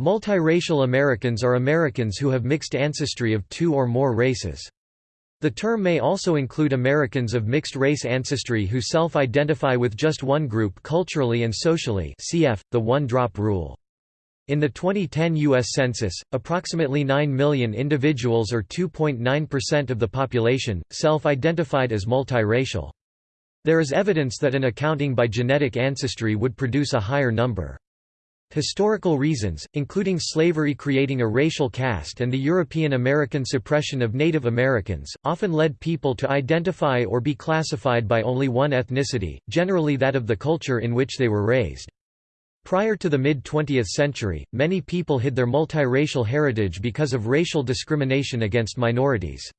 Multiracial Americans are Americans who have mixed ancestry of two or more races. The term may also include Americans of mixed-race ancestry who self-identify with just one group culturally and socially cf. the one-drop rule. In the 2010 U.S. Census, approximately 9 million individuals or 2.9% of the population, self-identified as multiracial. There is evidence that an accounting by genetic ancestry would produce a higher number. Historical reasons, including slavery creating a racial caste and the European American suppression of Native Americans, often led people to identify or be classified by only one ethnicity, generally that of the culture in which they were raised. Prior to the mid-20th century, many people hid their multiracial heritage because of racial discrimination against minorities.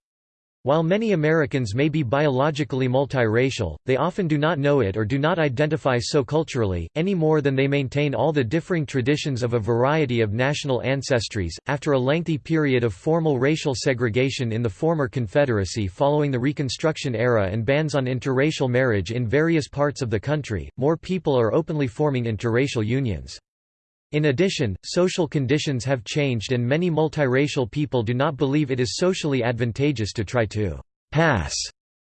While many Americans may be biologically multiracial, they often do not know it or do not identify so culturally, any more than they maintain all the differing traditions of a variety of national ancestries. After a lengthy period of formal racial segregation in the former Confederacy following the Reconstruction era and bans on interracial marriage in various parts of the country, more people are openly forming interracial unions. In addition, social conditions have changed and many multiracial people do not believe it is socially advantageous to try to «pass»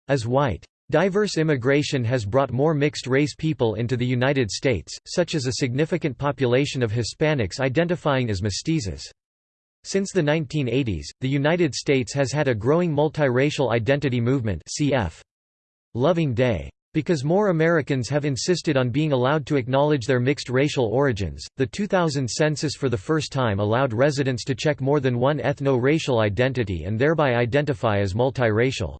as white. Diverse immigration has brought more mixed-race people into the United States, such as a significant population of Hispanics identifying as mestizos. Since the 1980s, the United States has had a growing multiracial identity movement cf. Loving Day. Because more Americans have insisted on being allowed to acknowledge their mixed racial origins, the 2000 census for the first time allowed residents to check more than one ethno-racial identity and thereby identify as multiracial.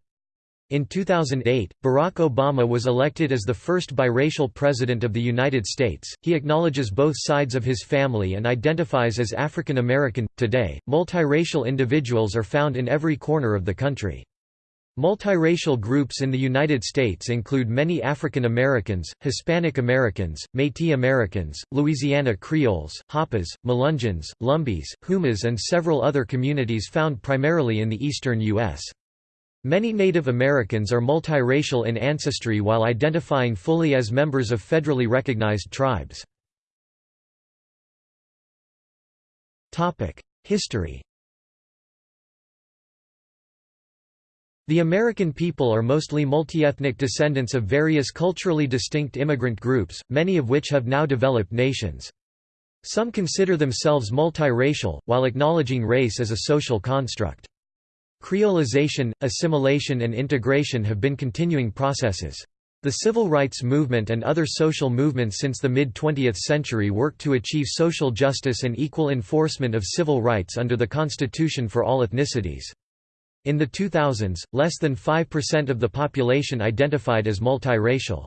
In 2008, Barack Obama was elected as the first biracial president of the United States. He acknowledges both sides of his family and identifies as African American. Today, multiracial individuals are found in every corner of the country. Multiracial groups in the United States include many African Americans, Hispanic Americans, Métis Americans, Louisiana Creoles, Hapas, Melungeons, Lumbees, Houmas and several other communities found primarily in the eastern U.S. Many Native Americans are multiracial in ancestry while identifying fully as members of federally recognized tribes. History The American people are mostly multi-ethnic descendants of various culturally distinct immigrant groups, many of which have now developed nations. Some consider themselves multiracial, while acknowledging race as a social construct. Creolization, assimilation and integration have been continuing processes. The civil rights movement and other social movements since the mid-20th century worked to achieve social justice and equal enforcement of civil rights under the Constitution for all ethnicities. In the 2000s, less than 5% of the population identified as multiracial.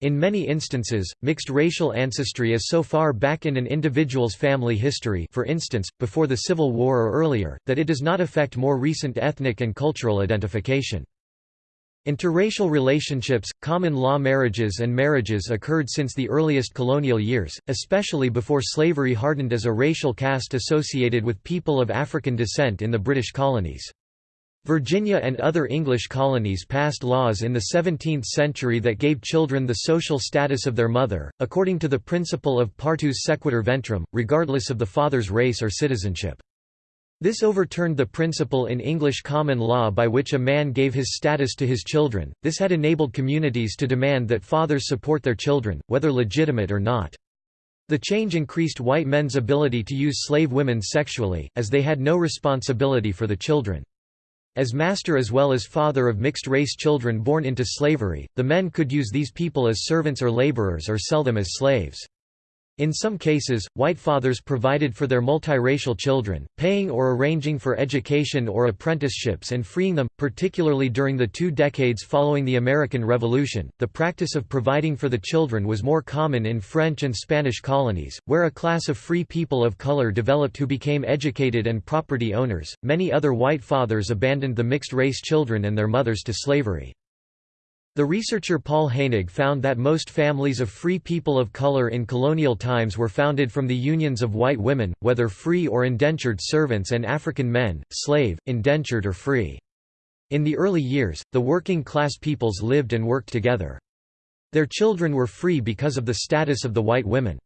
In many instances, mixed racial ancestry is so far back in an individual's family history for instance, before the Civil War or earlier, that it does not affect more recent ethnic and cultural identification. Interracial relationships, common law marriages and marriages occurred since the earliest colonial years, especially before slavery hardened as a racial caste associated with people of African descent in the British colonies. Virginia and other English colonies passed laws in the 17th century that gave children the social status of their mother, according to the principle of partus sequitur ventrum, regardless of the father's race or citizenship. This overturned the principle in English common law by which a man gave his status to his children. This had enabled communities to demand that fathers support their children, whether legitimate or not. The change increased white men's ability to use slave women sexually, as they had no responsibility for the children. As master as well as father of mixed-race children born into slavery, the men could use these people as servants or laborers or sell them as slaves. In some cases, white fathers provided for their multiracial children, paying or arranging for education or apprenticeships and freeing them, particularly during the two decades following the American Revolution. The practice of providing for the children was more common in French and Spanish colonies, where a class of free people of color developed who became educated and property owners. Many other white fathers abandoned the mixed race children and their mothers to slavery. The researcher Paul Heinegg found that most families of free people of color in colonial times were founded from the unions of white women, whether free or indentured servants and African men, slave, indentured or free. In the early years, the working class peoples lived and worked together. Their children were free because of the status of the white women.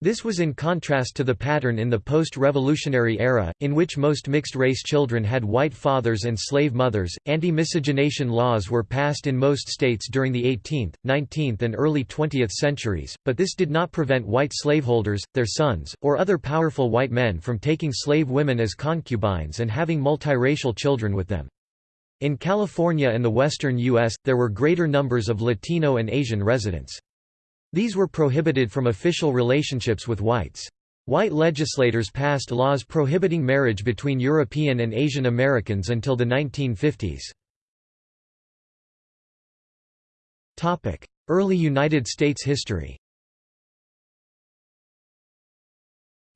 This was in contrast to the pattern in the post-revolutionary era, in which most mixed-race children had white fathers and slave mothers. Anti-miscegenation laws were passed in most states during the 18th, 19th and early 20th centuries, but this did not prevent white slaveholders, their sons, or other powerful white men from taking slave women as concubines and having multiracial children with them. In California and the western U.S., there were greater numbers of Latino and Asian residents. These were prohibited from official relationships with whites. White legislators passed laws prohibiting marriage between European and Asian Americans until the 1950s. Early United States history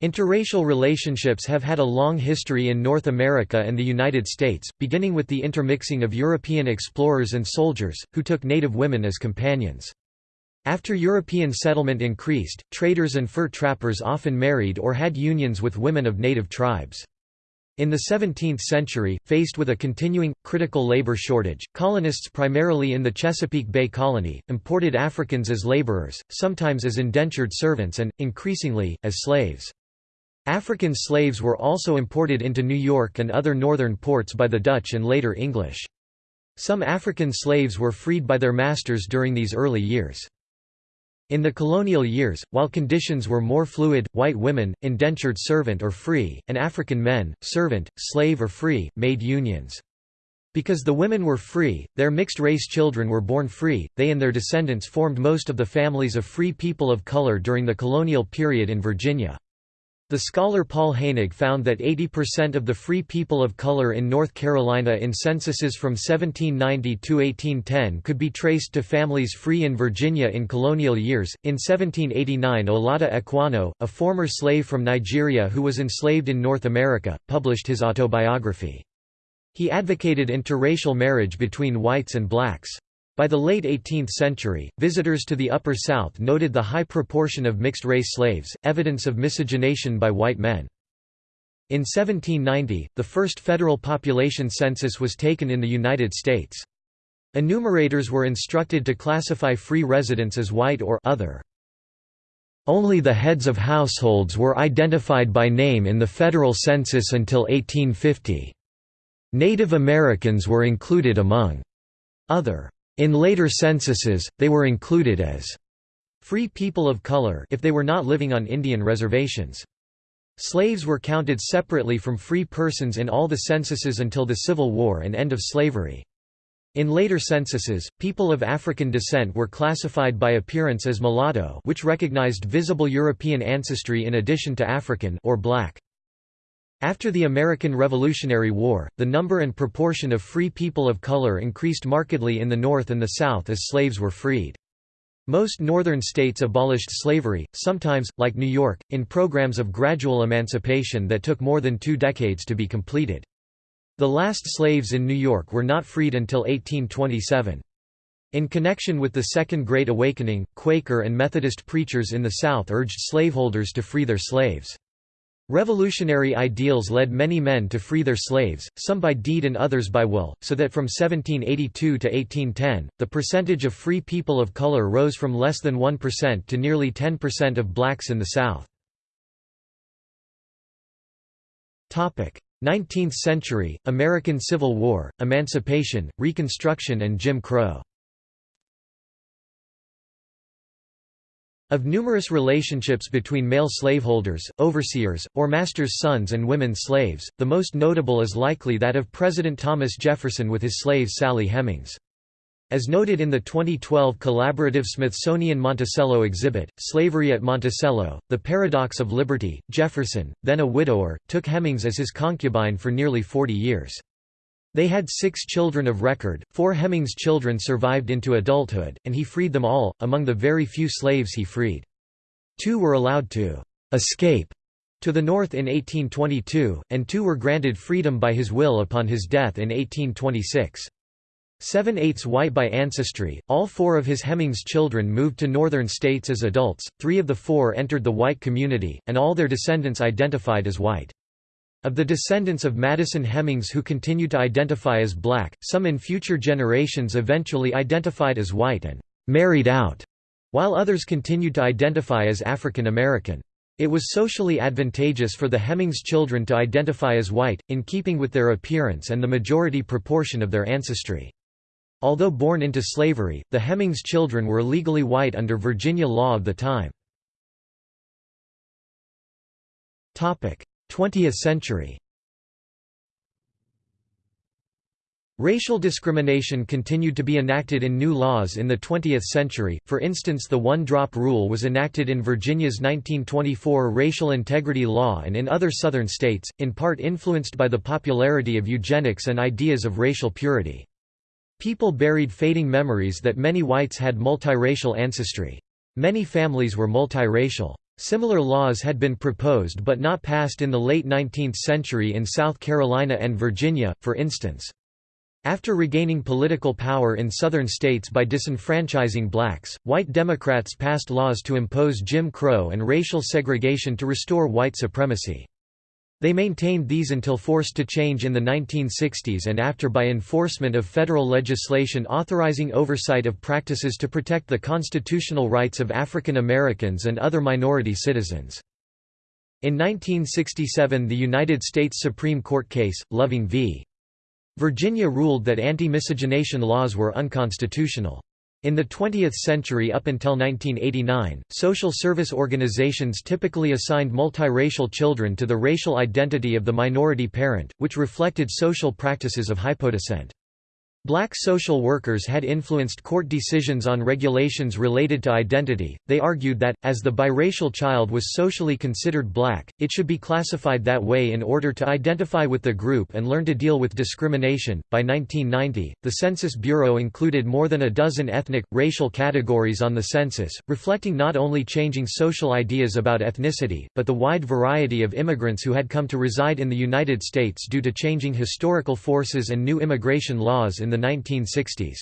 Interracial relationships have had a long history in North America and the United States, beginning with the intermixing of European explorers and soldiers, who took native women as companions. After European settlement increased, traders and fur trappers often married or had unions with women of native tribes. In the 17th century, faced with a continuing, critical labor shortage, colonists primarily in the Chesapeake Bay Colony, imported Africans as laborers, sometimes as indentured servants and, increasingly, as slaves. African slaves were also imported into New York and other northern ports by the Dutch and later English. Some African slaves were freed by their masters during these early years. In the colonial years, while conditions were more fluid, white women, indentured servant or free, and African men, servant, slave or free, made unions. Because the women were free, their mixed-race children were born free, they and their descendants formed most of the families of free people of color during the colonial period in Virginia. The scholar Paul Heinegg found that 80% of the free people of color in North Carolina in censuses from 1790 to 1810 could be traced to families free in Virginia in colonial years. In 1789, Olaudah Equiano, a former slave from Nigeria who was enslaved in North America, published his autobiography. He advocated interracial marriage between whites and blacks. By the late 18th century, visitors to the Upper South noted the high proportion of mixed-race slaves, evidence of miscegenation by white men. In 1790, the first federal population census was taken in the United States. Enumerators were instructed to classify free residents as white or other. Only the heads of households were identified by name in the federal census until 1850. Native Americans were included among other in later censuses, they were included as free people of color if they were not living on Indian reservations. Slaves were counted separately from free persons in all the censuses until the Civil War and end of slavery. In later censuses, people of African descent were classified by appearance as mulatto which recognized visible European ancestry in addition to African or black. After the American Revolutionary War, the number and proportion of free people of color increased markedly in the North and the South as slaves were freed. Most northern states abolished slavery, sometimes, like New York, in programs of gradual emancipation that took more than two decades to be completed. The last slaves in New York were not freed until 1827. In connection with the Second Great Awakening, Quaker and Methodist preachers in the South urged slaveholders to free their slaves. Revolutionary ideals led many men to free their slaves, some by deed and others by will, so that from 1782 to 1810, the percentage of free people of color rose from less than 1% to nearly 10% of blacks in the South. 19th century, American Civil War, Emancipation, Reconstruction and Jim Crow Of numerous relationships between male slaveholders, overseers, or masters' sons and women slaves, the most notable is likely that of President Thomas Jefferson with his slave Sally Hemings. As noted in the 2012 collaborative Smithsonian Monticello exhibit, Slavery at Monticello, The Paradox of Liberty, Jefferson, then a widower, took Hemings as his concubine for nearly 40 years. They had six children of record, four Hemings children survived into adulthood, and he freed them all, among the very few slaves he freed. Two were allowed to «escape» to the north in 1822, and two were granted freedom by his will upon his death in 1826. Seven-eighths white by ancestry, all four of his Hemings children moved to northern states as adults, three of the four entered the white community, and all their descendants identified as white. Of the descendants of Madison Hemings who continue to identify as black, some in future generations eventually identified as white and «married out», while others continued to identify as African American. It was socially advantageous for the Hemings children to identify as white, in keeping with their appearance and the majority proportion of their ancestry. Although born into slavery, the Hemings children were legally white under Virginia law of the time. 20th century Racial discrimination continued to be enacted in new laws in the 20th century, for instance the one-drop rule was enacted in Virginia's 1924 Racial Integrity Law and in other southern states, in part influenced by the popularity of eugenics and ideas of racial purity. People buried fading memories that many whites had multiracial ancestry. Many families were multiracial. Similar laws had been proposed but not passed in the late 19th century in South Carolina and Virginia, for instance. After regaining political power in southern states by disenfranchising blacks, white Democrats passed laws to impose Jim Crow and racial segregation to restore white supremacy. They maintained these until forced to change in the 1960s and after by enforcement of federal legislation authorizing oversight of practices to protect the constitutional rights of African Americans and other minority citizens. In 1967 the United States Supreme Court case, Loving v. Virginia ruled that anti-miscegenation laws were unconstitutional. In the 20th century up until 1989, social service organizations typically assigned multiracial children to the racial identity of the minority parent, which reflected social practices of hypodescent. Black social workers had influenced court decisions on regulations related to identity. They argued that, as the biracial child was socially considered black, it should be classified that way in order to identify with the group and learn to deal with discrimination. By 1990, the Census Bureau included more than a dozen ethnic, racial categories on the census, reflecting not only changing social ideas about ethnicity, but the wide variety of immigrants who had come to reside in the United States due to changing historical forces and new immigration laws in the 1960s.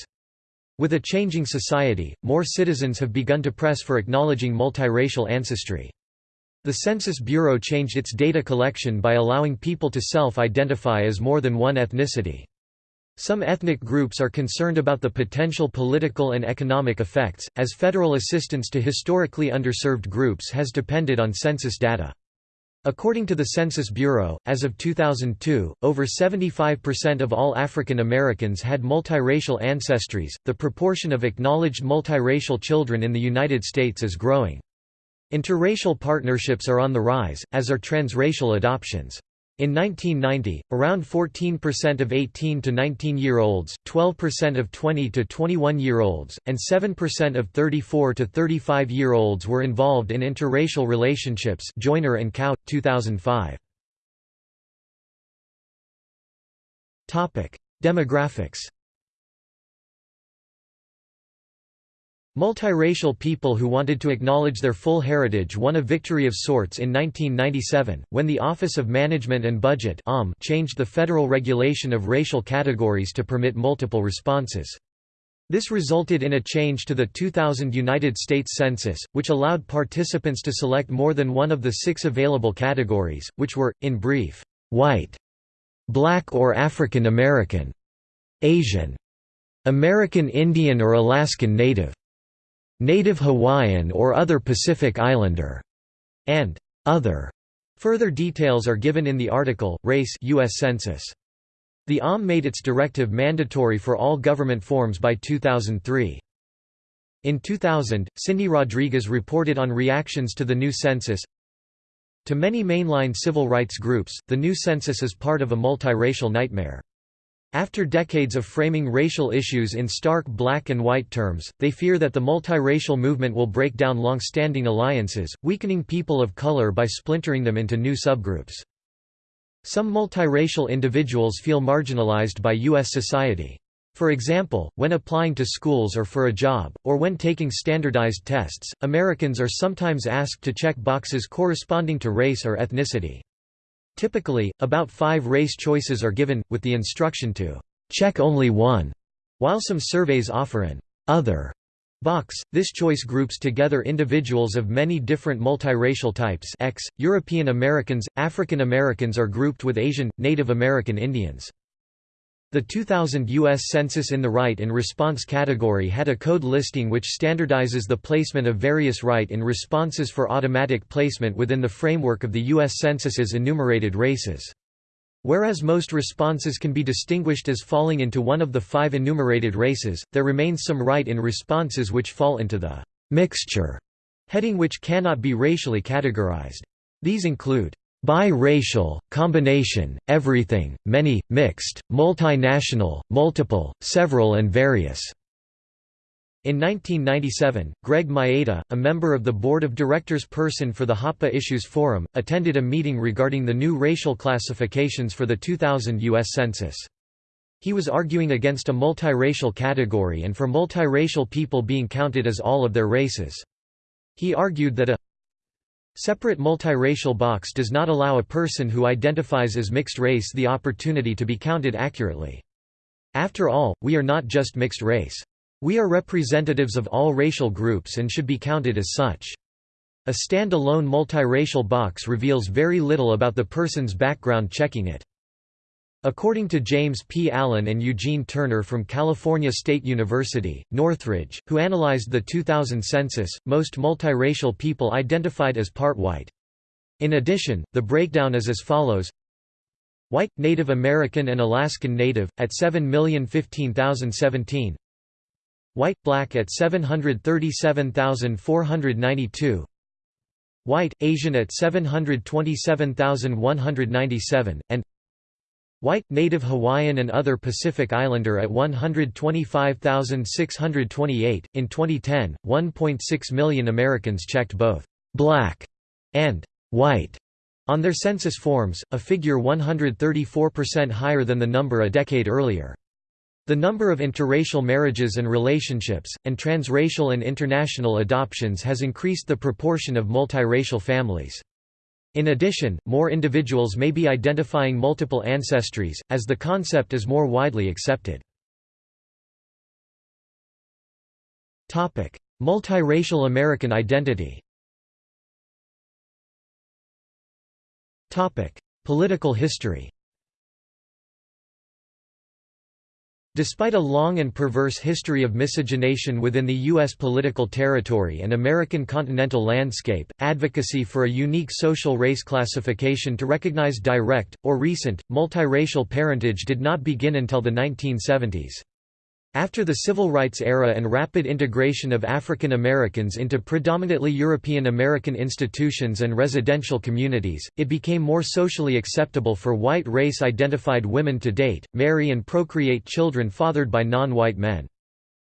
With a changing society, more citizens have begun to press for acknowledging multiracial ancestry. The Census Bureau changed its data collection by allowing people to self-identify as more than one ethnicity. Some ethnic groups are concerned about the potential political and economic effects, as federal assistance to historically underserved groups has depended on census data. According to the Census Bureau, as of 2002, over 75% of all African Americans had multiracial ancestries. The proportion of acknowledged multiracial children in the United States is growing. Interracial partnerships are on the rise, as are transracial adoptions. In 1990, around 14% of 18 to 19-year-olds, 12% of 20 to 21-year-olds, and 7% of 34 to 35-year-olds were involved in interracial relationships Joyner and Kao, 2005. Topic: Demographics Multiracial people who wanted to acknowledge their full heritage won a victory of sorts in 1997, when the Office of Management and Budget changed the federal regulation of racial categories to permit multiple responses. This resulted in a change to the 2000 United States Census, which allowed participants to select more than one of the six available categories, which were, in brief, white, black or African American, Asian, American Indian or Alaskan Native, Native Hawaiian or other Pacific Islander, and other. Further details are given in the article, Race U.S. Census. The OM made its directive mandatory for all government forms by 2003. In 2000, Cindy Rodriguez reported on reactions to the new census. To many mainline civil rights groups, the new census is part of a multiracial nightmare. After decades of framing racial issues in stark black and white terms, they fear that the multiracial movement will break down long-standing alliances, weakening people of color by splintering them into new subgroups. Some multiracial individuals feel marginalized by U.S. society. For example, when applying to schools or for a job, or when taking standardized tests, Americans are sometimes asked to check boxes corresponding to race or ethnicity. Typically, about five race choices are given, with the instruction to check only one. While some surveys offer an other box, this choice groups together individuals of many different multiracial types X, European Americans, African Americans are grouped with Asian, Native American Indians. The 2000 U.S. Census in the Write in Response category had a code listing which standardizes the placement of various write in responses for automatic placement within the framework of the U.S. Census's enumerated races. Whereas most responses can be distinguished as falling into one of the five enumerated races, there remains some write in responses which fall into the mixture heading which cannot be racially categorized. These include Bi-racial, combination, everything, many, mixed, multinational, multiple, several and various. In 1997, Greg Mayeda, a member of the board of directors person for the Hapa Issues Forum, attended a meeting regarding the new racial classifications for the 2000 U.S. Census. He was arguing against a multiracial category and for multiracial people being counted as all of their races. He argued that a Separate multiracial box does not allow a person who identifies as mixed race the opportunity to be counted accurately. After all, we are not just mixed race. We are representatives of all racial groups and should be counted as such. A stand-alone multiracial box reveals very little about the person's background checking it. According to James P. Allen and Eugene Turner from California State University, Northridge, who analyzed the 2000 census, most multiracial people identified as part white. In addition, the breakdown is as follows White, Native American and Alaskan Native, at 7,015,017 White, Black at 737,492 White, Asian at 727,197, and White, Native Hawaiian and other Pacific Islander at 125,628. In 2010, 1.6 million Americans checked both black and white on their census forms, a figure 134% higher than the number a decade earlier. The number of interracial marriages and relationships, and transracial and international adoptions has increased the proportion of multiracial families. In addition, more individuals may be identifying multiple ancestries, as the concept is more widely accepted. Multiracial American identity Political history Despite a long and perverse history of miscegenation within the U.S. political territory and American continental landscape, advocacy for a unique social race classification to recognize direct, or recent, multiracial parentage did not begin until the 1970s. After the Civil Rights era and rapid integration of African Americans into predominantly European American institutions and residential communities, it became more socially acceptable for white race-identified women to date, marry and procreate children fathered by non-white men.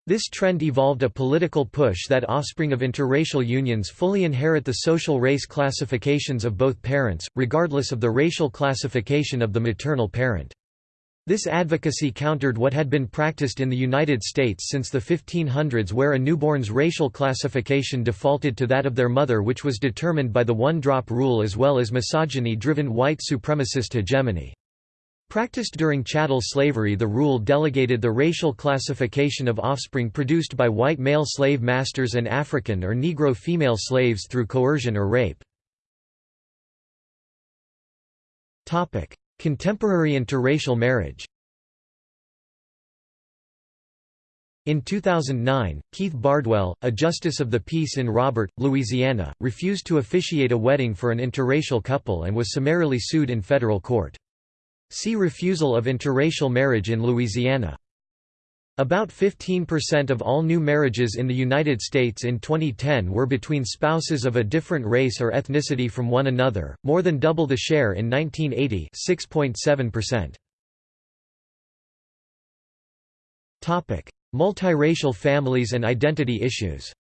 This trend evolved a political push that offspring of interracial unions fully inherit the social race classifications of both parents, regardless of the racial classification of the maternal parent. This advocacy countered what had been practiced in the United States since the 1500s where a newborn's racial classification defaulted to that of their mother which was determined by the one-drop rule as well as misogyny-driven white supremacist hegemony. Practiced during chattel slavery the rule delegated the racial classification of offspring produced by white male slave masters and African or Negro female slaves through coercion or rape. Contemporary interracial marriage In 2009, Keith Bardwell, a justice of the peace in Robert, Louisiana, refused to officiate a wedding for an interracial couple and was summarily sued in federal court. See Refusal of interracial marriage in Louisiana. About 15% of all new marriages in the United States in 2010 were between spouses of a different race or ethnicity from one another, more than double the share in 1980 6.7%. Multiracial families and identity issues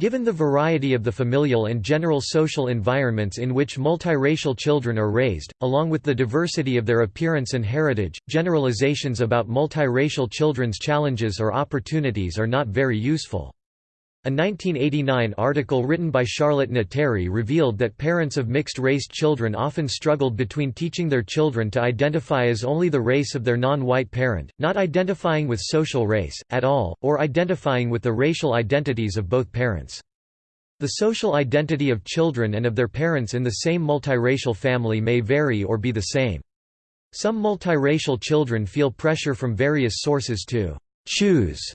Given the variety of the familial and general social environments in which multiracial children are raised, along with the diversity of their appearance and heritage, generalizations about multiracial children's challenges or opportunities are not very useful. A 1989 article written by Charlotte Nateri revealed that parents of mixed-race children often struggled between teaching their children to identify as only the race of their non-white parent, not identifying with social race, at all, or identifying with the racial identities of both parents. The social identity of children and of their parents in the same multiracial family may vary or be the same. Some multiracial children feel pressure from various sources to «choose»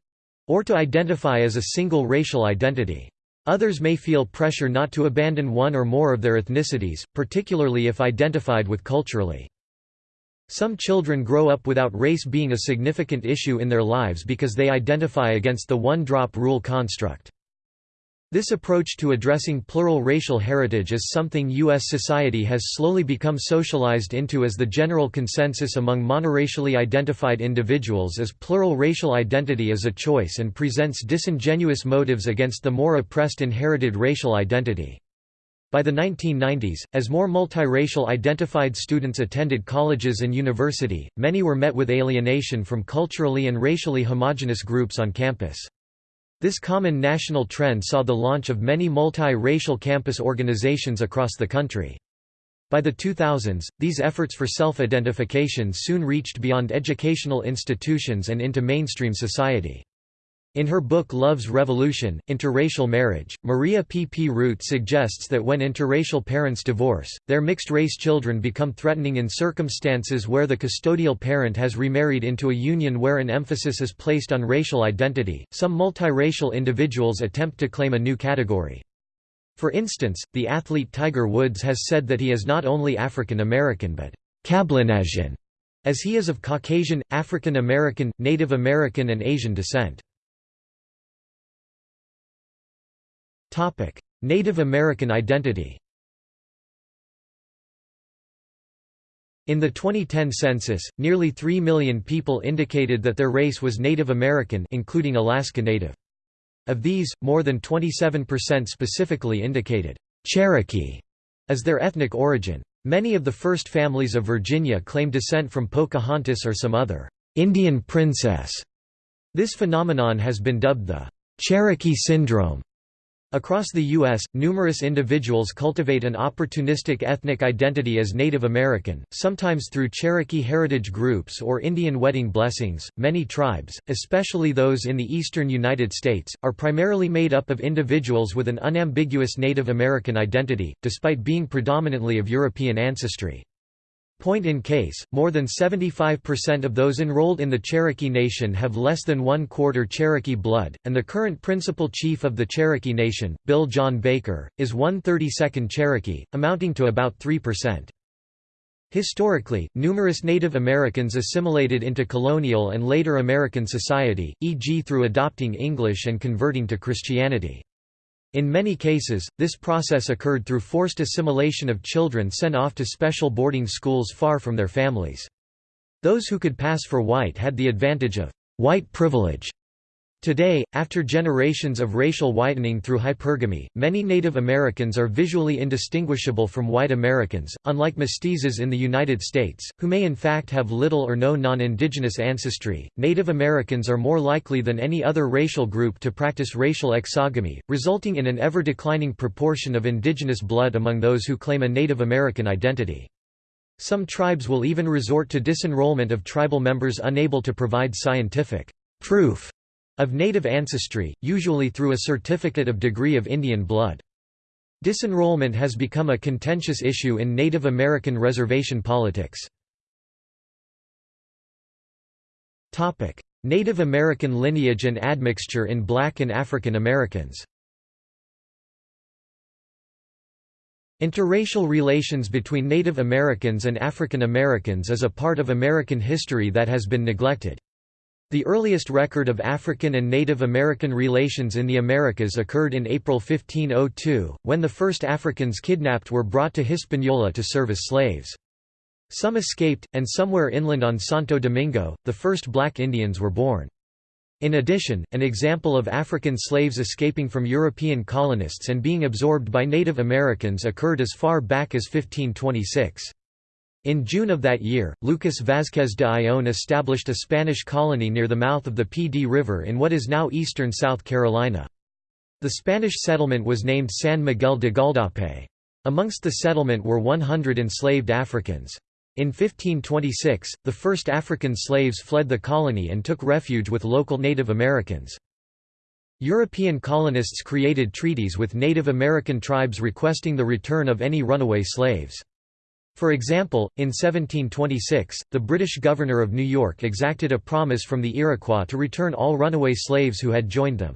or to identify as a single racial identity. Others may feel pressure not to abandon one or more of their ethnicities, particularly if identified with culturally. Some children grow up without race being a significant issue in their lives because they identify against the one-drop rule construct. This approach to addressing plural racial heritage is something U.S. society has slowly become socialized into as the general consensus among monoracially identified individuals as plural racial identity is a choice and presents disingenuous motives against the more oppressed inherited racial identity. By the 1990s, as more multiracial identified students attended colleges and university, many were met with alienation from culturally and racially homogenous groups on campus. This common national trend saw the launch of many multi-racial campus organizations across the country. By the 2000s, these efforts for self-identification soon reached beyond educational institutions and into mainstream society. In her book Love's Revolution, Interracial Marriage, Maria P. P. Root suggests that when interracial parents divorce, their mixed-race children become threatening in circumstances where the custodial parent has remarried into a union where an emphasis is placed on racial identity. Some multiracial individuals attempt to claim a new category. For instance, the athlete Tiger Woods has said that he is not only African American but Cablinasian, as he is of Caucasian, African American, Native American and Asian descent. Native American identity In the 2010 census, nearly 3 million people indicated that their race was Native American including Alaska Native. Of these, more than 27% specifically indicated, "'Cherokee' as their ethnic origin. Many of the first families of Virginia claim descent from Pocahontas or some other "'Indian princess'". This phenomenon has been dubbed the "'Cherokee Syndrome' Across the U.S., numerous individuals cultivate an opportunistic ethnic identity as Native American, sometimes through Cherokee heritage groups or Indian wedding blessings. Many tribes, especially those in the eastern United States, are primarily made up of individuals with an unambiguous Native American identity, despite being predominantly of European ancestry. Point in case, more than 75% of those enrolled in the Cherokee Nation have less than one quarter Cherokee blood, and the current principal chief of the Cherokee Nation, Bill John Baker, is one 32nd Cherokee, amounting to about 3%. Historically, numerous Native Americans assimilated into colonial and later American society, e.g. through adopting English and converting to Christianity. In many cases, this process occurred through forced assimilation of children sent off to special boarding schools far from their families. Those who could pass for white had the advantage of white privilege Today, after generations of racial whitening through hypergamy, many Native Americans are visually indistinguishable from white Americans, unlike mestizos in the United States, who may in fact have little or no non-indigenous ancestry. Native Americans are more likely than any other racial group to practice racial exogamy, resulting in an ever-declining proportion of indigenous blood among those who claim a Native American identity. Some tribes will even resort to disenrollment of tribal members unable to provide scientific proof of native ancestry, usually through a certificate of degree of Indian blood. Disenrollment has become a contentious issue in Native American reservation politics. Native American lineage and admixture in Black and African Americans Interracial relations between Native Americans and African Americans is a part of American history that has been neglected. The earliest record of African and Native American relations in the Americas occurred in April 1502, when the first Africans kidnapped were brought to Hispaniola to serve as slaves. Some escaped, and somewhere inland on Santo Domingo, the first black Indians were born. In addition, an example of African slaves escaping from European colonists and being absorbed by Native Americans occurred as far back as 1526. In June of that year, Lucas Vázquez de Ayllón established a Spanish colony near the mouth of the Dee River in what is now eastern South Carolina. The Spanish settlement was named San Miguel de Gualdape. Amongst the settlement were 100 enslaved Africans. In 1526, the first African slaves fled the colony and took refuge with local Native Americans. European colonists created treaties with Native American tribes requesting the return of any runaway slaves. For example, in 1726, the British governor of New York exacted a promise from the Iroquois to return all runaway slaves who had joined them.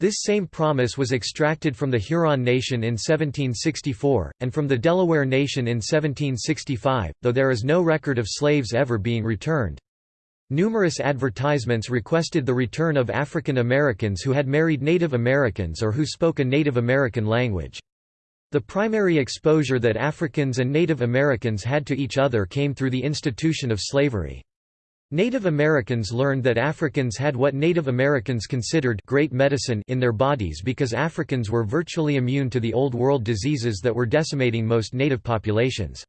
This same promise was extracted from the Huron Nation in 1764, and from the Delaware Nation in 1765, though there is no record of slaves ever being returned. Numerous advertisements requested the return of African Americans who had married Native Americans or who spoke a Native American language. The primary exposure that Africans and Native Americans had to each other came through the institution of slavery. Native Americans learned that Africans had what Native Americans considered great medicine in their bodies because Africans were virtually immune to the Old World diseases that were decimating most native populations.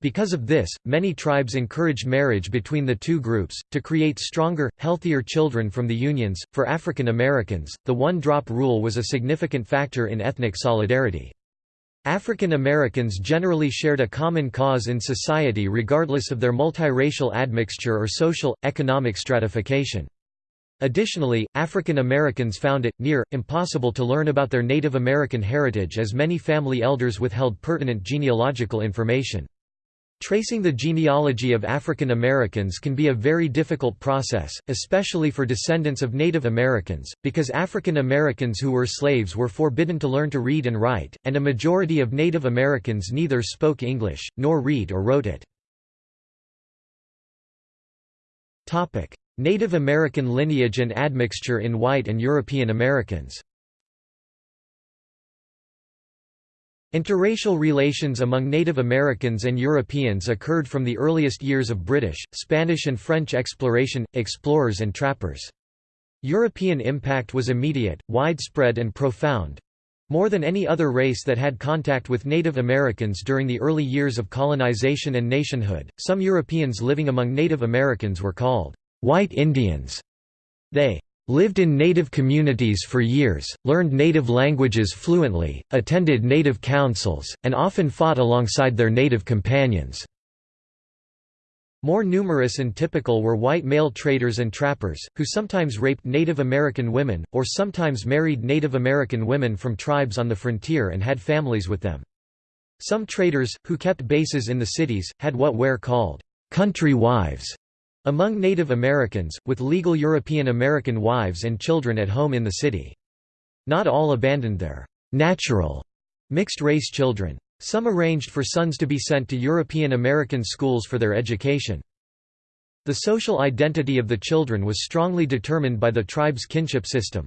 Because of this, many tribes encouraged marriage between the two groups, to create stronger, healthier children from the unions. For African Americans, the one drop rule was a significant factor in ethnic solidarity. African Americans generally shared a common cause in society regardless of their multiracial admixture or social, economic stratification. Additionally, African Americans found it, near, impossible to learn about their Native American heritage as many family elders withheld pertinent genealogical information. Tracing the genealogy of African Americans can be a very difficult process, especially for descendants of Native Americans, because African Americans who were slaves were forbidden to learn to read and write, and a majority of Native Americans neither spoke English, nor read or wrote it. Native American lineage and admixture in white and European Americans Interracial relations among Native Americans and Europeans occurred from the earliest years of British, Spanish and French exploration, explorers and trappers. European impact was immediate, widespread and profound. More than any other race that had contact with Native Americans during the early years of colonization and nationhood, some Europeans living among Native Americans were called white Indians. They Lived in native communities for years, learned native languages fluently, attended native councils, and often fought alongside their native companions. More numerous and typical were white male traders and trappers, who sometimes raped Native American women, or sometimes married Native American women from tribes on the frontier and had families with them. Some traders, who kept bases in the cities, had what were called country wives, among Native Americans, with legal European American wives and children at home in the city. Not all abandoned their natural mixed-race children. Some arranged for sons to be sent to European American schools for their education. The social identity of the children was strongly determined by the tribe's kinship system.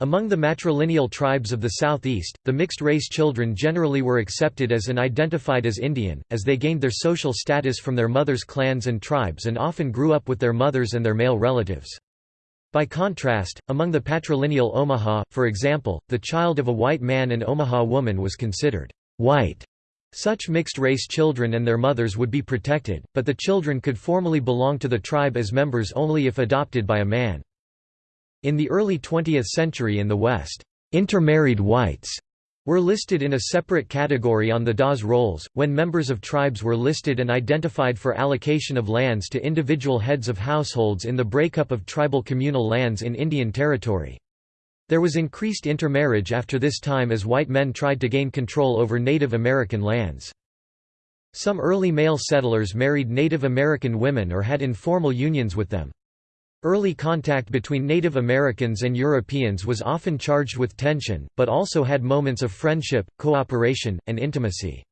Among the matrilineal tribes of the southeast, the mixed-race children generally were accepted as and identified as Indian, as they gained their social status from their mothers' clans and tribes and often grew up with their mothers and their male relatives. By contrast, among the patrilineal Omaha, for example, the child of a white man and Omaha woman was considered white. Such mixed-race children and their mothers would be protected, but the children could formally belong to the tribe as members only if adopted by a man. In the early 20th century in the West, intermarried whites were listed in a separate category on the Dawes rolls, when members of tribes were listed and identified for allocation of lands to individual heads of households in the breakup of tribal communal lands in Indian Territory. There was increased intermarriage after this time as white men tried to gain control over Native American lands. Some early male settlers married Native American women or had informal unions with them. Early contact between Native Americans and Europeans was often charged with tension, but also had moments of friendship, cooperation, and intimacy.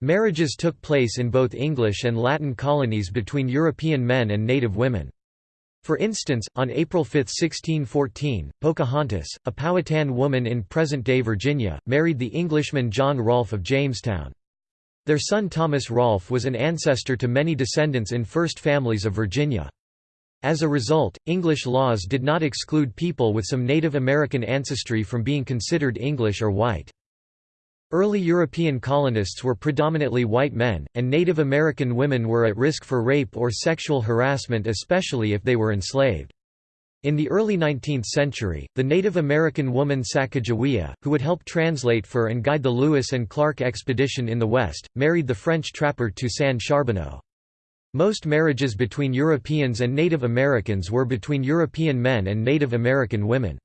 Marriages took place in both English and Latin colonies between European men and native women. For instance, on April 5, 1614, Pocahontas, a Powhatan woman in present-day Virginia, married the Englishman John Rolfe of Jamestown. Their son Thomas Rolfe was an ancestor to many descendants in First Families of Virginia. As a result, English laws did not exclude people with some Native American ancestry from being considered English or white. Early European colonists were predominantly white men, and Native American women were at risk for rape or sexual harassment especially if they were enslaved. In the early 19th century, the Native American woman Sacagawea, who would help translate for and guide the Lewis and Clark expedition in the West, married the French trapper Toussaint Charbonneau. Most marriages between Europeans and Native Americans were between European men and Native American women.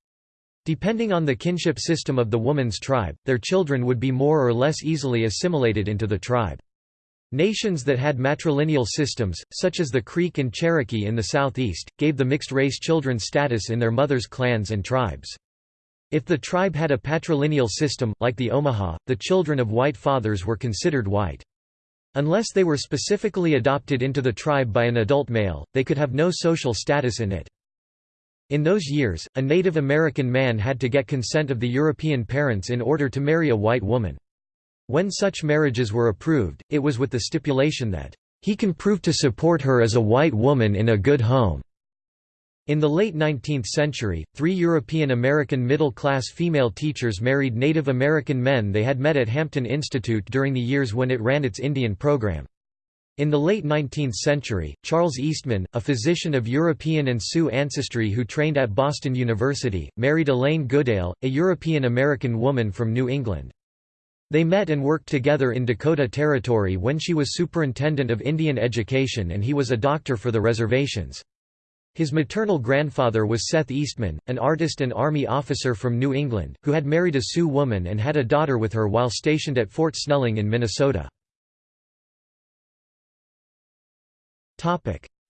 Depending on the kinship system of the woman's tribe, their children would be more or less easily assimilated into the tribe. Nations that had matrilineal systems, such as the Creek and Cherokee in the southeast, gave the mixed-race children status in their mothers' clans and tribes. If the tribe had a patrilineal system, like the Omaha, the children of white fathers were considered white. Unless they were specifically adopted into the tribe by an adult male, they could have no social status in it. In those years, a Native American man had to get consent of the European parents in order to marry a white woman. When such marriages were approved, it was with the stipulation that, "...he can prove to support her as a white woman in a good home." In the late 19th century, three European American middle-class female teachers married Native American men they had met at Hampton Institute during the years when it ran its Indian program. In the late 19th century, Charles Eastman, a physician of European and Sioux ancestry who trained at Boston University, married Elaine Goodale, a European-American woman from New England. They met and worked together in Dakota Territory when she was superintendent of Indian education and he was a doctor for the reservations. His maternal grandfather was Seth Eastman, an artist and Army officer from New England, who had married a Sioux woman and had a daughter with her while stationed at Fort Snelling in Minnesota.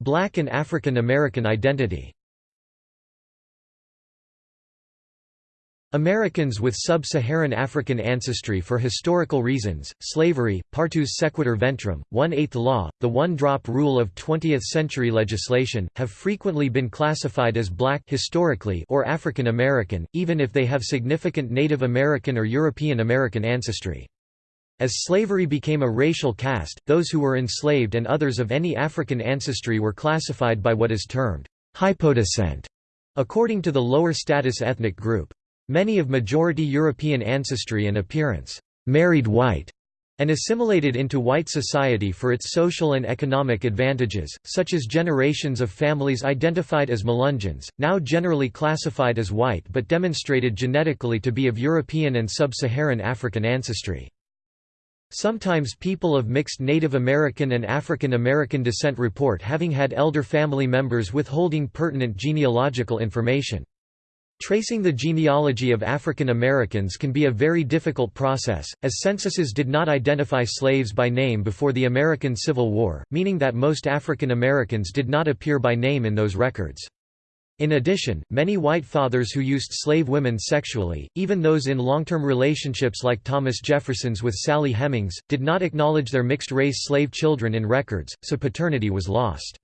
Black and African American identity Americans with sub-Saharan African ancestry for historical reasons, slavery, partus sequitur ventrum, one-eighth law, the one-drop rule of 20th-century legislation, have frequently been classified as black historically or African American, even if they have significant Native American or European American ancestry. As slavery became a racial caste, those who were enslaved and others of any African ancestry were classified by what is termed hypodescent, according to the lower status ethnic group. Many of majority European ancestry and appearance married white and assimilated into white society for its social and economic advantages, such as generations of families identified as Melungeons, now generally classified as white but demonstrated genetically to be of European and sub-Saharan African ancestry. Sometimes people of mixed Native American and African American descent report having had elder family members withholding pertinent genealogical information. Tracing the genealogy of African Americans can be a very difficult process, as censuses did not identify slaves by name before the American Civil War, meaning that most African Americans did not appear by name in those records. In addition, many white fathers who used slave women sexually, even those in long-term relationships like Thomas Jefferson's with Sally Hemings, did not acknowledge their mixed-race slave children in records, so paternity was lost.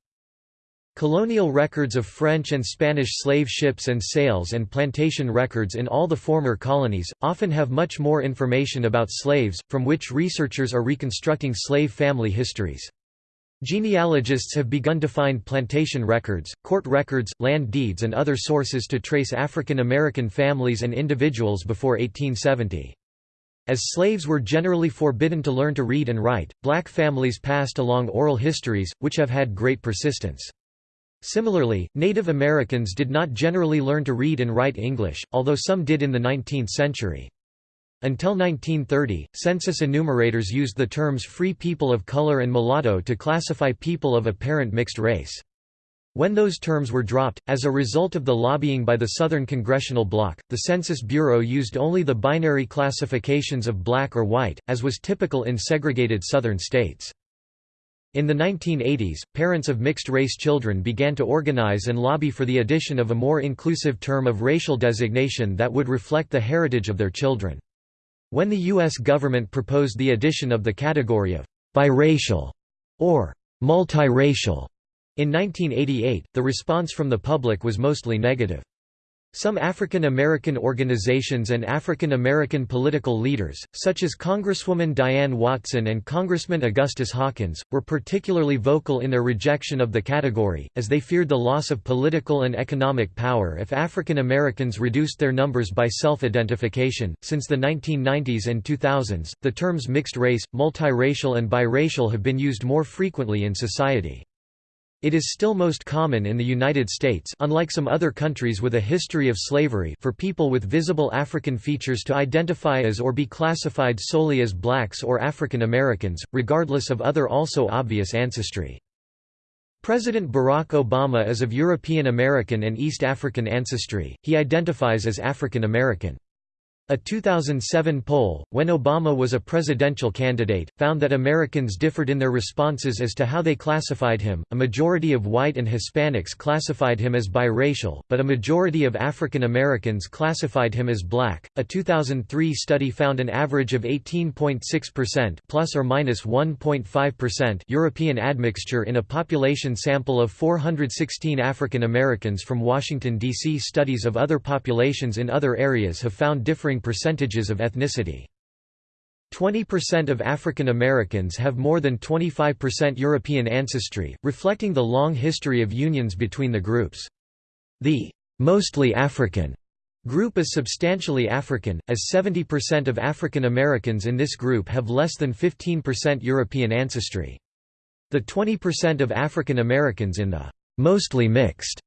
Colonial records of French and Spanish slave ships and sales and plantation records in all the former colonies, often have much more information about slaves, from which researchers are reconstructing slave family histories. Genealogists have begun to find plantation records, court records, land deeds and other sources to trace African American families and individuals before 1870. As slaves were generally forbidden to learn to read and write, black families passed along oral histories, which have had great persistence. Similarly, Native Americans did not generally learn to read and write English, although some did in the 19th century. Until 1930, census enumerators used the terms free people of color and mulatto to classify people of apparent mixed race. When those terms were dropped, as a result of the lobbying by the Southern Congressional Bloc, the Census Bureau used only the binary classifications of black or white, as was typical in segregated Southern states. In the 1980s, parents of mixed-race children began to organize and lobby for the addition of a more inclusive term of racial designation that would reflect the heritage of their children. When the U.S. government proposed the addition of the category of biracial or multiracial in 1988, the response from the public was mostly negative. Some African American organizations and African American political leaders, such as Congresswoman Diane Watson and Congressman Augustus Hawkins, were particularly vocal in their rejection of the category, as they feared the loss of political and economic power if African Americans reduced their numbers by self-identification. Since the 1990s and 2000s, the terms mixed race, multiracial and biracial have been used more frequently in society. It is still most common in the United States unlike some other countries with a history of slavery for people with visible African features to identify as or be classified solely as blacks or African Americans, regardless of other also obvious ancestry. President Barack Obama is of European American and East African ancestry, he identifies as African American. A 2007 poll, when Obama was a presidential candidate, found that Americans differed in their responses as to how they classified him. A majority of white and Hispanics classified him as biracial, but a majority of African Americans classified him as black. A 2003 study found an average of 18.6% plus or minus 1.5% European admixture in a population sample of 416 African Americans from Washington D.C. Studies of other populations in other areas have found differing percentages of ethnicity. 20% of African Americans have more than 25% European ancestry, reflecting the long history of unions between the groups. The mostly African group is substantially African, as 70% of African Americans in this group have less than 15% European ancestry. The 20% of African Americans in the mostly mixed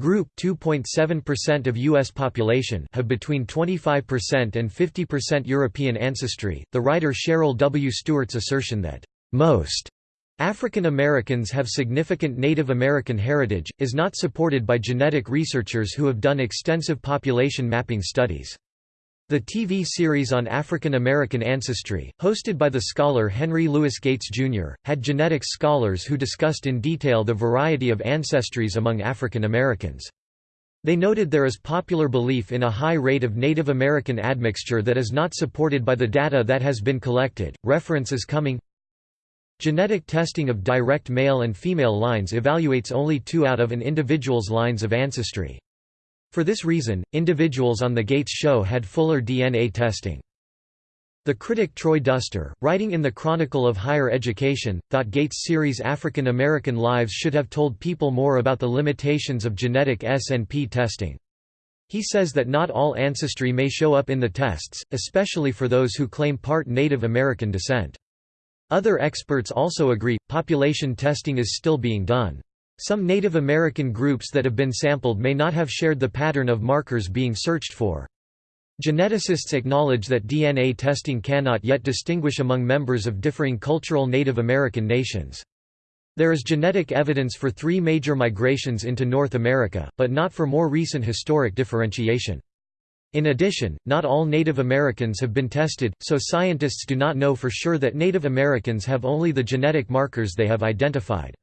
Group 2.7% of US population have between 25% and 50% European ancestry. The writer Cheryl W. Stewart's assertion that most African Americans have significant Native American heritage is not supported by genetic researchers who have done extensive population mapping studies. The TV series on African American ancestry, hosted by the scholar Henry Louis Gates, Jr., had genetics scholars who discussed in detail the variety of ancestries among African Americans. They noted there is popular belief in a high rate of Native American admixture that is not supported by the data that has been collected. References coming. Genetic testing of direct male and female lines evaluates only two out of an individual's lines of ancestry. For this reason, individuals on The Gates Show had fuller DNA testing. The critic Troy Duster, writing in the Chronicle of Higher Education, thought Gates' series African American Lives should have told people more about the limitations of genetic SNP testing. He says that not all ancestry may show up in the tests, especially for those who claim part Native American descent. Other experts also agree, population testing is still being done. Some Native American groups that have been sampled may not have shared the pattern of markers being searched for. Geneticists acknowledge that DNA testing cannot yet distinguish among members of differing cultural Native American nations. There is genetic evidence for three major migrations into North America, but not for more recent historic differentiation. In addition, not all Native Americans have been tested, so scientists do not know for sure that Native Americans have only the genetic markers they have identified.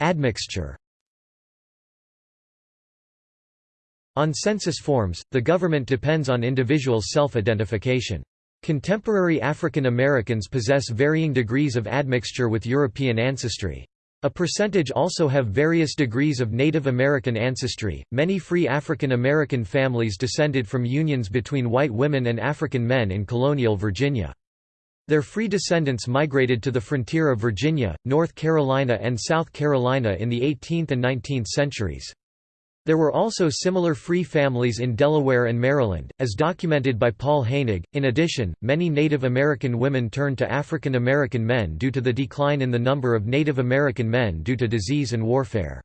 Admixture On census forms, the government depends on individuals' self-identification. Contemporary African Americans possess varying degrees of admixture with European ancestry. A percentage also have various degrees of Native American ancestry. Many free African American families descended from unions between white women and African men in colonial Virginia. Their free descendants migrated to the frontier of Virginia, North Carolina and South Carolina in the 18th and 19th centuries. There were also similar free families in Delaware and Maryland, as documented by Paul Heinegg. In addition, many Native American women turned to African American men due to the decline in the number of Native American men due to disease and warfare.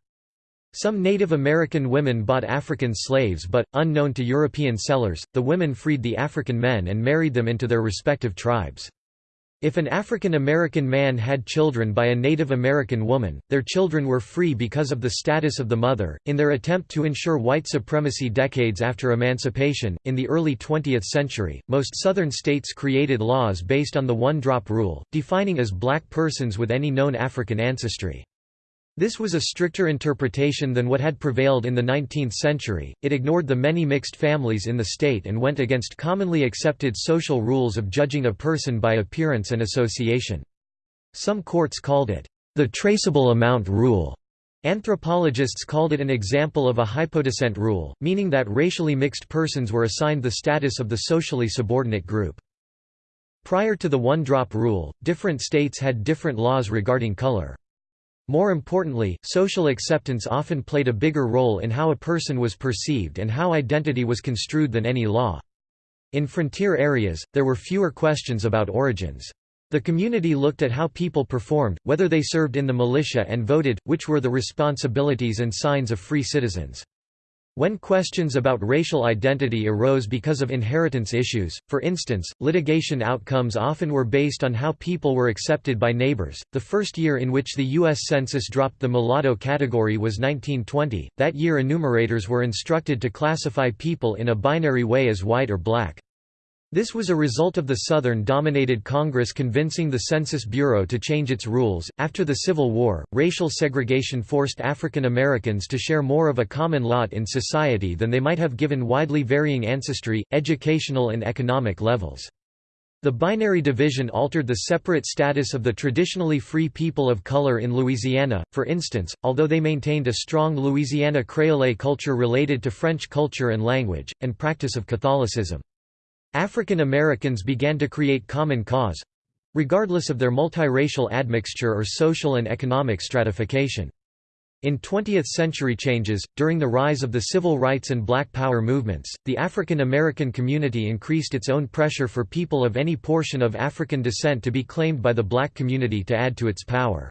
Some Native American women bought African slaves but, unknown to European sellers, the women freed the African men and married them into their respective tribes. If an African American man had children by a Native American woman, their children were free because of the status of the mother. In their attempt to ensure white supremacy decades after emancipation, in the early 20th century, most Southern states created laws based on the one drop rule, defining as black persons with any known African ancestry. This was a stricter interpretation than what had prevailed in the 19th century, it ignored the many mixed families in the state and went against commonly accepted social rules of judging a person by appearance and association. Some courts called it, the traceable amount rule. Anthropologists called it an example of a hypodescent rule, meaning that racially mixed persons were assigned the status of the socially subordinate group. Prior to the one-drop rule, different states had different laws regarding color. More importantly, social acceptance often played a bigger role in how a person was perceived and how identity was construed than any law. In frontier areas, there were fewer questions about origins. The community looked at how people performed, whether they served in the militia and voted, which were the responsibilities and signs of free citizens. When questions about racial identity arose because of inheritance issues, for instance, litigation outcomes often were based on how people were accepted by neighbors. The first year in which the U.S. Census dropped the mulatto category was 1920. That year, enumerators were instructed to classify people in a binary way as white or black. This was a result of the Southern dominated Congress convincing the Census Bureau to change its rules. After the Civil War, racial segregation forced African Americans to share more of a common lot in society than they might have given widely varying ancestry, educational, and economic levels. The binary division altered the separate status of the traditionally free people of color in Louisiana, for instance, although they maintained a strong Louisiana Creole culture related to French culture and language, and practice of Catholicism. African Americans began to create common cause—regardless of their multiracial admixture or social and economic stratification. In 20th-century changes, during the rise of the civil rights and black power movements, the African American community increased its own pressure for people of any portion of African descent to be claimed by the black community to add to its power.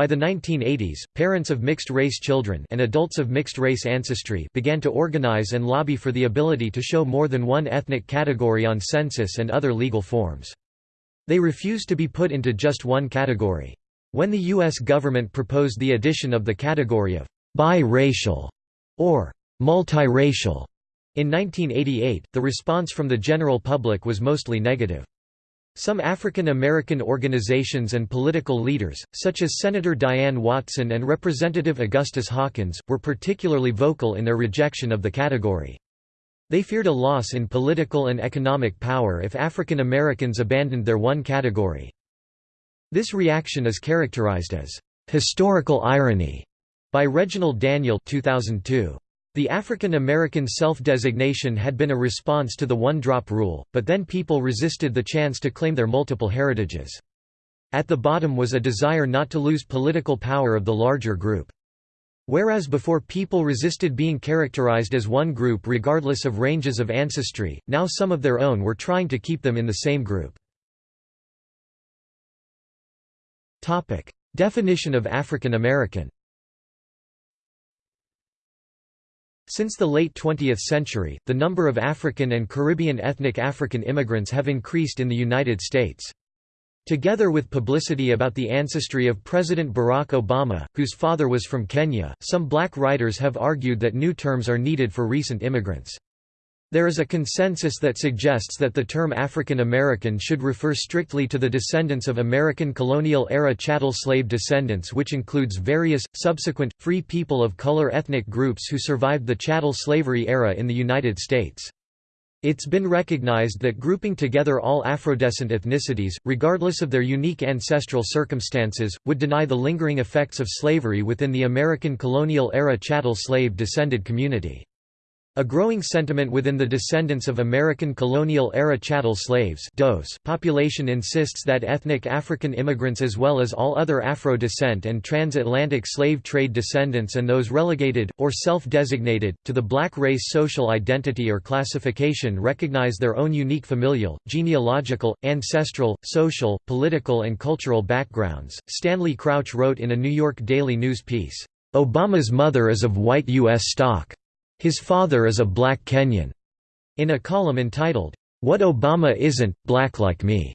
By the 1980s, parents of mixed-race children and adults of mixed-race ancestry began to organize and lobby for the ability to show more than one ethnic category on census and other legal forms. They refused to be put into just one category. When the U.S. government proposed the addition of the category of biracial or multiracial in 1988, the response from the general public was mostly negative. Some African American organizations and political leaders, such as Senator Diane Watson and Representative Augustus Hawkins, were particularly vocal in their rejection of the category. They feared a loss in political and economic power if African Americans abandoned their one category. This reaction is characterized as historical irony by Reginald Daniel 2002. The African American self-designation had been a response to the one-drop rule, but then people resisted the chance to claim their multiple heritages. At the bottom was a desire not to lose political power of the larger group. Whereas before people resisted being characterized as one group regardless of ranges of ancestry, now some of their own were trying to keep them in the same group. Definition of African American Since the late 20th century, the number of African and Caribbean ethnic African immigrants have increased in the United States. Together with publicity about the ancestry of President Barack Obama, whose father was from Kenya, some black writers have argued that new terms are needed for recent immigrants. There is a consensus that suggests that the term African American should refer strictly to the descendants of American colonial-era chattel slave descendants which includes various, subsequent, free people of color ethnic groups who survived the chattel slavery era in the United States. It's been recognized that grouping together all Afrodescent ethnicities, regardless of their unique ancestral circumstances, would deny the lingering effects of slavery within the American colonial-era chattel slave descended community. A growing sentiment within the descendants of American colonial-era chattel slaves population insists that ethnic African immigrants as well as all other Afro-descent and transatlantic slave trade descendants and those relegated, or self-designated, to the black race social identity or classification recognize their own unique familial, genealogical, ancestral, social, political and cultural backgrounds. Stanley Crouch wrote in a New York Daily News piece, "...Obama's mother is of white U.S. stock." His father is a black Kenyan. In a column entitled, What Obama Isn't, Black Like Me.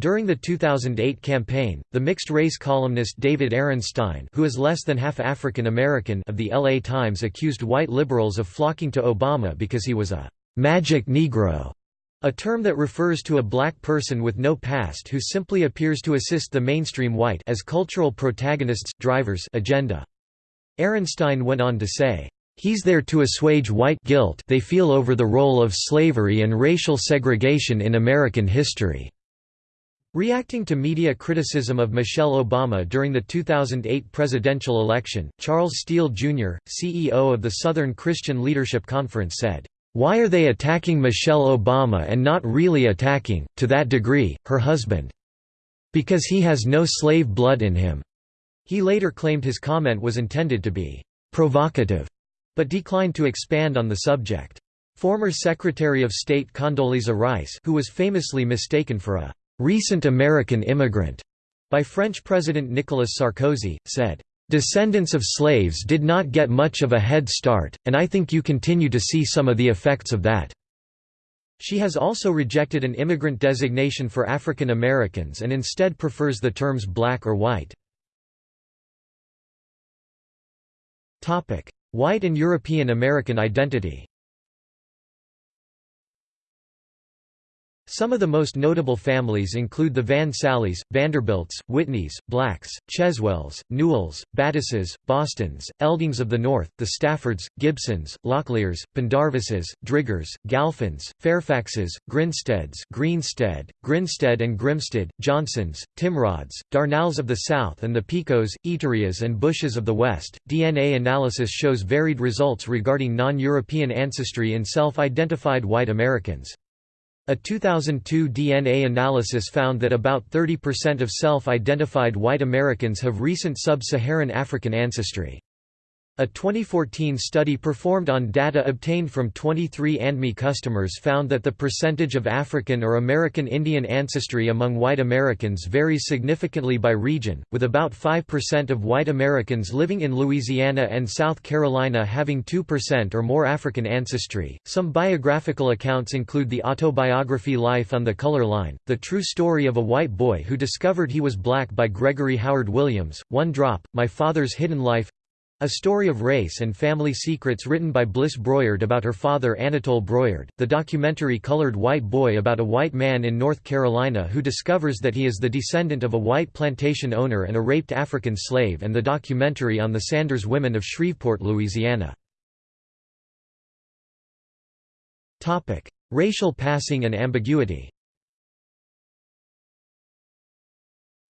During the 2008 campaign, the mixed-race columnist David Ehrenstein who is less than half African American of the LA Times accused white liberals of flocking to Obama because he was a «magic Negro», a term that refers to a black person with no past who simply appears to assist the mainstream white as cultural protagonists drivers agenda. Ehrenstein went on to say, He's there to assuage white guilt they feel over the role of slavery and racial segregation in American history. Reacting to media criticism of Michelle Obama during the 2008 presidential election, Charles Steele Jr., CEO of the Southern Christian Leadership Conference said, "...why are they attacking Michelle Obama and not really attacking, to that degree, her husband? Because he has no slave blood in him." He later claimed his comment was intended to be provocative but declined to expand on the subject. Former Secretary of State Condoleezza Rice who was famously mistaken for a «recent American immigrant» by French President Nicolas Sarkozy, said, Descendants of slaves did not get much of a head start, and I think you continue to see some of the effects of that." She has also rejected an immigrant designation for African Americans and instead prefers the terms black or white. White and European American identity Some of the most notable families include the Van Sallies, Vanderbilts, Whitneys, Blacks, Cheswells, Newells, Battises, Bostons, Eldings of the North, the Staffords, Gibsons, Locklears, Pendarvises, Driggers, Galfins, Fairfaxes, Grinsteads Greenstead, Grinstead and Grimstead, Johnsons, Timrods, Darnalls of the South and the Picos, Eaterias and Bushes of the West. DNA analysis shows varied results regarding non-European ancestry in self-identified white Americans. A 2002 DNA analysis found that about 30% of self-identified white Americans have recent sub-Saharan African ancestry. A 2014 study performed on data obtained from 23andMe customers found that the percentage of African or American Indian ancestry among white Americans varies significantly by region, with about 5% of white Americans living in Louisiana and South Carolina having 2% or more African ancestry. Some biographical accounts include the autobiography Life on the Color Line, the true story of a white boy who discovered he was black by Gregory Howard Williams, One Drop, My Father's Hidden Life, a story of race and family secrets written by Bliss Broyard about her father Anatole Broyard, the documentary Colored White Boy about a white man in North Carolina who discovers that he is the descendant of a white plantation owner and a raped African slave and the documentary on the Sanders women of Shreveport, Louisiana. Racial passing and ambiguity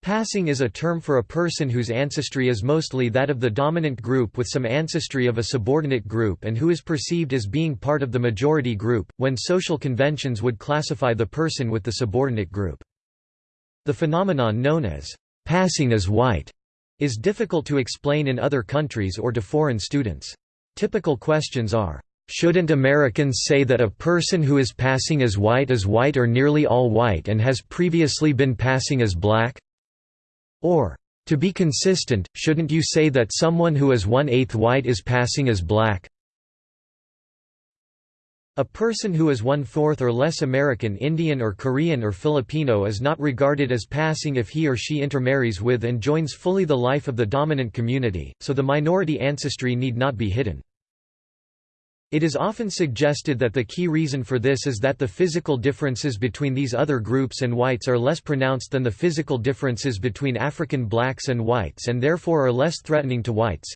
Passing is a term for a person whose ancestry is mostly that of the dominant group with some ancestry of a subordinate group and who is perceived as being part of the majority group, when social conventions would classify the person with the subordinate group. The phenomenon known as passing as white is difficult to explain in other countries or to foreign students. Typical questions are, Shouldn't Americans say that a person who is passing as white is white or nearly all white and has previously been passing as black? Or, to be consistent, shouldn't you say that someone who is one-eighth white is passing as black? A person who is one-fourth or less American Indian or Korean or Filipino is not regarded as passing if he or she intermarries with and joins fully the life of the dominant community, so the minority ancestry need not be hidden. It is often suggested that the key reason for this is that the physical differences between these other groups and whites are less pronounced than the physical differences between African blacks and whites and therefore are less threatening to whites.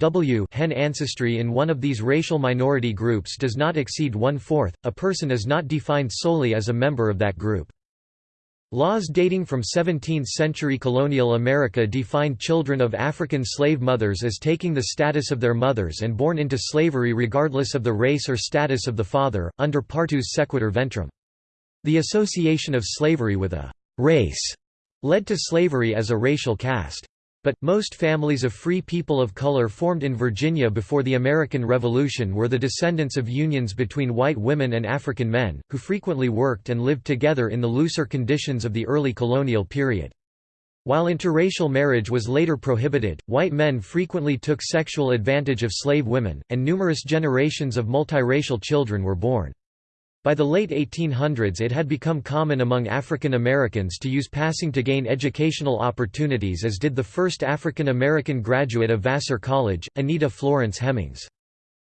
W hen ancestry in one of these racial minority groups does not exceed one-fourth, a person is not defined solely as a member of that group. Laws dating from 17th-century colonial America defined children of African slave mothers as taking the status of their mothers and born into slavery regardless of the race or status of the father, under partus sequitur ventrum. The association of slavery with a «race» led to slavery as a racial caste. But, most families of free people of color formed in Virginia before the American Revolution were the descendants of unions between white women and African men, who frequently worked and lived together in the looser conditions of the early colonial period. While interracial marriage was later prohibited, white men frequently took sexual advantage of slave women, and numerous generations of multiracial children were born. By the late 1800s it had become common among African Americans to use passing to gain educational opportunities as did the first African American graduate of Vassar College, Anita Florence Hemings.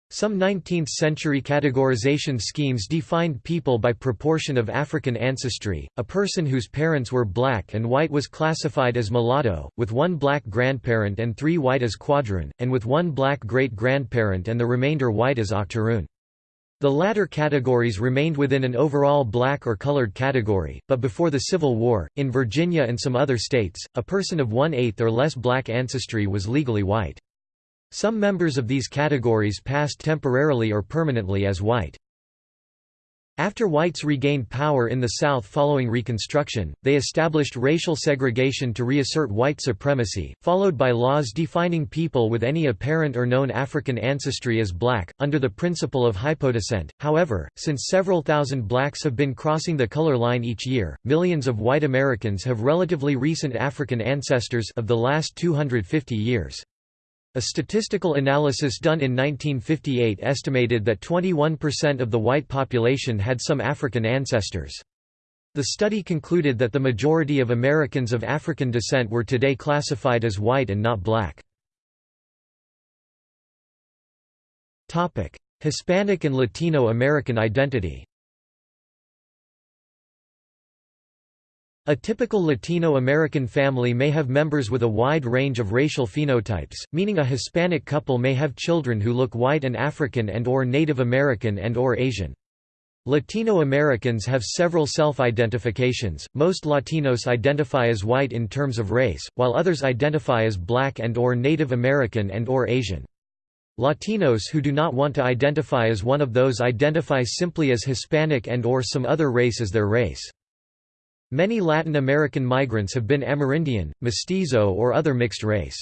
Some 19th-century categorization schemes defined people by proportion of African ancestry. A person whose parents were black and white was classified as mulatto, with one black grandparent and three white as quadroon, and with one black great-grandparent and the remainder white as octoroon. The latter categories remained within an overall black or colored category, but before the Civil War, in Virginia and some other states, a person of one-eighth or less black ancestry was legally white. Some members of these categories passed temporarily or permanently as white. After whites regained power in the South following Reconstruction, they established racial segregation to reassert white supremacy, followed by laws defining people with any apparent or known African ancestry as black, under the principle of hypodescent. However, since several thousand blacks have been crossing the color line each year, millions of white Americans have relatively recent African ancestors of the last 250 years. A statistical analysis done in 1958 estimated that 21% of the white population had some African ancestors. The study concluded that the majority of Americans of African descent were today classified as white and not black. Hispanic and Latino American identity A typical Latino American family may have members with a wide range of racial phenotypes, meaning a Hispanic couple may have children who look white and African and or Native American and or Asian. Latino Americans have several self-identifications, most Latinos identify as white in terms of race, while others identify as black and or Native American and or Asian. Latinos who do not want to identify as one of those identify simply as Hispanic and or some other race as their race. Many Latin American migrants have been Amerindian, mestizo or other mixed race.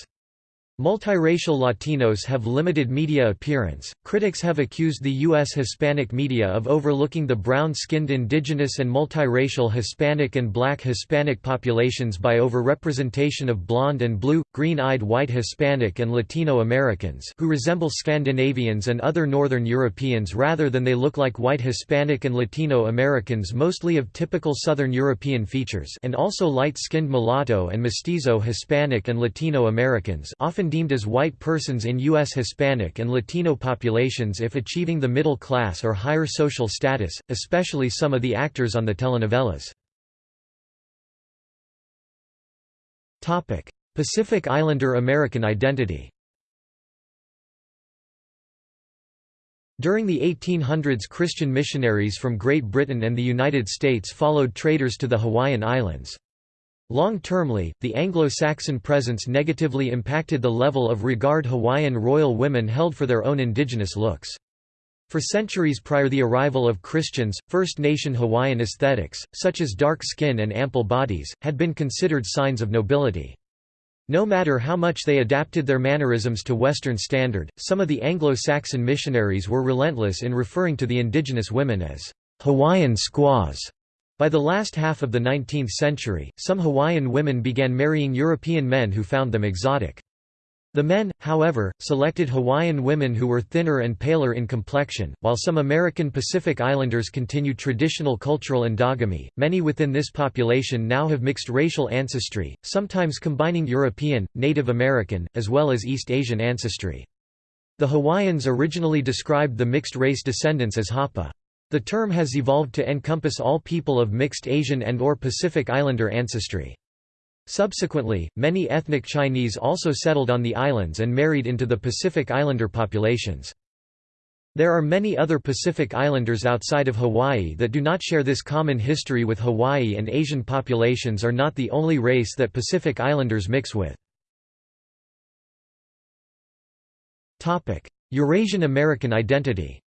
Multiracial Latinos have limited media appearance. Critics have accused the U.S. Hispanic media of overlooking the brown skinned indigenous and multiracial Hispanic and black Hispanic populations by overrepresentation of blonde and blue, green eyed white Hispanic and Latino Americans who resemble Scandinavians and other Northern Europeans rather than they look like white Hispanic and Latino Americans, mostly of typical Southern European features, and also light skinned mulatto and mestizo Hispanic and Latino Americans, often deemed as white persons in U.S. Hispanic and Latino populations if achieving the middle class or higher social status, especially some of the actors on the telenovelas. Pacific Islander American identity During the 1800s Christian missionaries from Great Britain and the United States followed traders to the Hawaiian Islands. Long-termly, the Anglo-Saxon presence negatively impacted the level of regard Hawaiian royal women held for their own indigenous looks. For centuries prior the arrival of Christians, First Nation Hawaiian aesthetics, such as dark skin and ample bodies, had been considered signs of nobility. No matter how much they adapted their mannerisms to Western standard, some of the Anglo-Saxon missionaries were relentless in referring to the indigenous women as Hawaiian squaws by the last half of the 19th century, some Hawaiian women began marrying European men who found them exotic. The men, however, selected Hawaiian women who were thinner and paler in complexion, while some American Pacific Islanders continued traditional cultural endogamy. Many within this population now have mixed racial ancestry, sometimes combining European, Native American, as well as East Asian ancestry. The Hawaiians originally described the mixed race descendants as Hapa. The term has evolved to encompass all people of mixed Asian and or Pacific Islander ancestry. Subsequently, many ethnic Chinese also settled on the islands and married into the Pacific Islander populations. There are many other Pacific Islanders outside of Hawaii that do not share this common history with Hawaii and Asian populations are not the only race that Pacific Islanders mix with. Eurasian American identity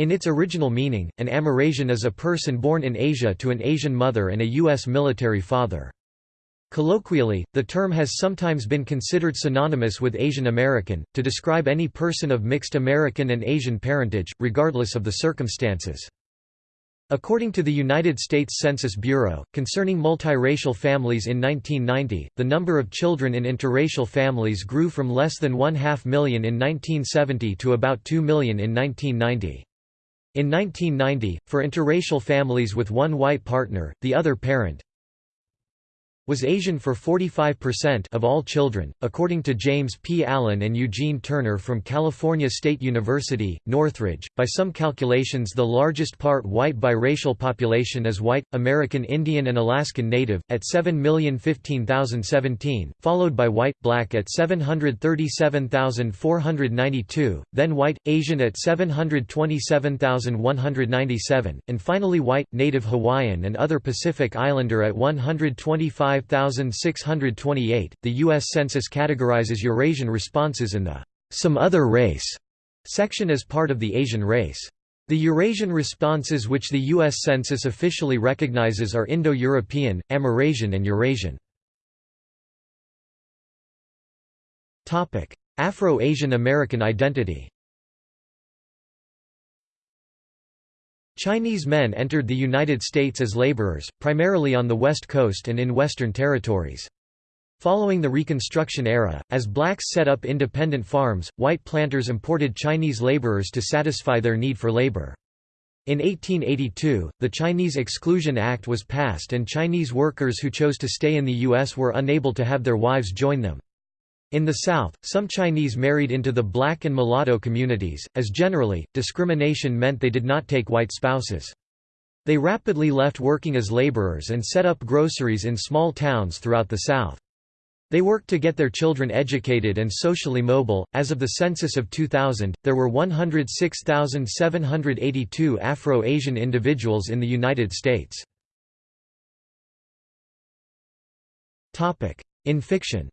In its original meaning, an Amerasian is a person born in Asia to an Asian mother and a U.S. military father. Colloquially, the term has sometimes been considered synonymous with Asian American, to describe any person of mixed American and Asian parentage, regardless of the circumstances. According to the United States Census Bureau, concerning multiracial families in 1990, the number of children in interracial families grew from less than one half million in 1970 to about 2 million in 1990. In 1990, for interracial families with one white partner, the other parent, was Asian for 45% of all children, according to James P. Allen and Eugene Turner from California State University, Northridge. By some calculations, the largest part white biracial population is white, American Indian and Alaskan Native, at 7,015,017, followed by white, black at 737,492, then white, Asian at 727,197, and finally white, Native Hawaiian and other Pacific Islander at 125 5628. The U.S. Census categorizes Eurasian responses in the some other race section as part of the Asian race. The Eurasian responses which the U.S. Census officially recognizes are Indo-European, Amerasian and Eurasian. Afro-Asian American identity Chinese men entered the United States as laborers, primarily on the West Coast and in Western territories. Following the Reconstruction era, as blacks set up independent farms, white planters imported Chinese laborers to satisfy their need for labor. In 1882, the Chinese Exclusion Act was passed and Chinese workers who chose to stay in the U.S. were unable to have their wives join them. In the South, some Chinese married into the black and mulatto communities, as generally, discrimination meant they did not take white spouses. They rapidly left working as laborers and set up groceries in small towns throughout the South. They worked to get their children educated and socially mobile. As of the census of 2000, there were 106,782 Afro Asian individuals in the United States. In fiction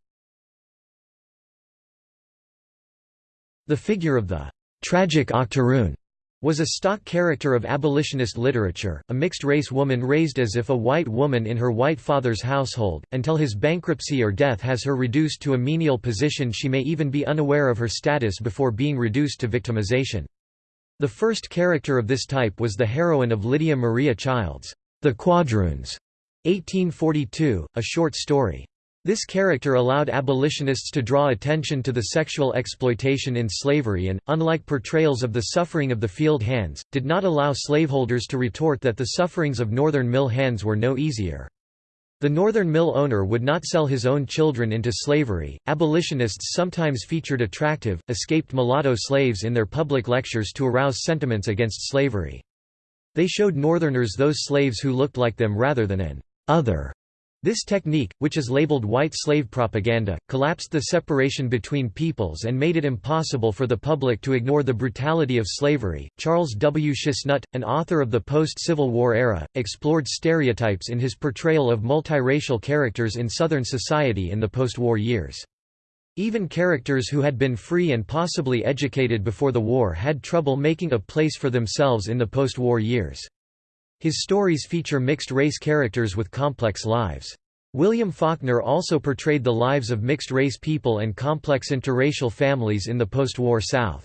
The figure of the tragic octoroon was a stock character of abolitionist literature, a mixed-race woman raised as if a white woman in her white father's household, until his bankruptcy or death has her reduced to a menial position she may even be unaware of her status before being reduced to victimization. The first character of this type was the heroine of Lydia Maria Child's The Quadroons, 1842, a short story. This character allowed abolitionists to draw attention to the sexual exploitation in slavery and, unlike portrayals of the suffering of the field hands, did not allow slaveholders to retort that the sufferings of northern mill hands were no easier. The northern mill owner would not sell his own children into slavery. Abolitionists sometimes featured attractive, escaped mulatto slaves in their public lectures to arouse sentiments against slavery. They showed Northerners those slaves who looked like them rather than an other this technique, which is labeled white slave propaganda, collapsed the separation between peoples and made it impossible for the public to ignore the brutality of slavery. Charles W. Chesnutt, an author of the post Civil War era, explored stereotypes in his portrayal of multiracial characters in Southern society in the post war years. Even characters who had been free and possibly educated before the war had trouble making a place for themselves in the post war years. His stories feature mixed-race characters with complex lives. William Faulkner also portrayed the lives of mixed-race people and complex interracial families in the post-war South.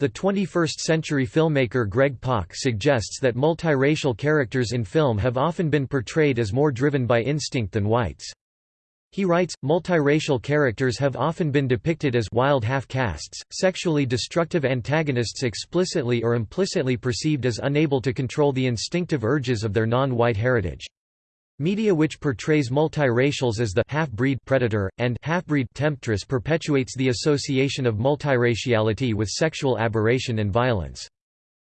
The 21st-century filmmaker Greg Pak suggests that multiracial characters in film have often been portrayed as more driven by instinct than whites. He writes, multiracial characters have often been depicted as wild half-castes, sexually destructive antagonists explicitly or implicitly perceived as unable to control the instinctive urges of their non-white heritage. Media which portrays multiracials as the half-breed predator, and half-breed temptress perpetuates the association of multiraciality with sexual aberration and violence.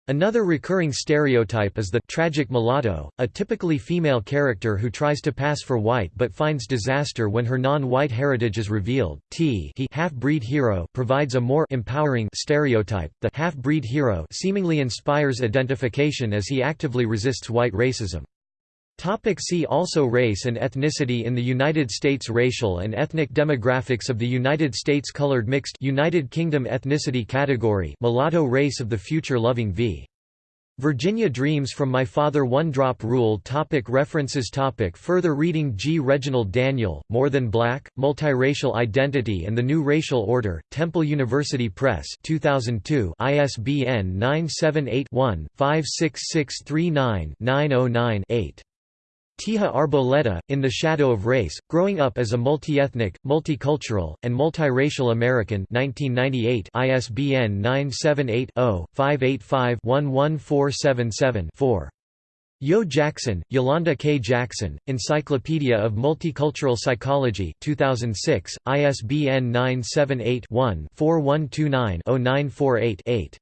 Another recurring stereotype is the tragic mulatto, a typically female character who tries to pass for white but finds disaster when her non-white heritage is revealed. T he half-breed hero provides a more empowering stereotype. The half-breed hero seemingly inspires identification as he actively resists white racism. Topic see also Race and ethnicity in the United States Racial and ethnic demographics of the United States Colored Mixed United Kingdom ethnicity category Mulatto race of the future Loving v. Virginia Dreams from My Father One Drop Rule topic References topic Further reading G. Reginald Daniel, More Than Black, Multiracial Identity and the New Racial Order, Temple University Press 2002 ISBN 978 one 56639 909 8 Teja Arboleda, In the Shadow of Race, Growing Up as a Multi-Ethnic, Multicultural, and Multiracial American 1998 ISBN 978-0-585-11477-4. Yo Jackson, Yolanda K. Jackson, Encyclopedia of Multicultural Psychology 2006, ISBN 978 one 4129 948 8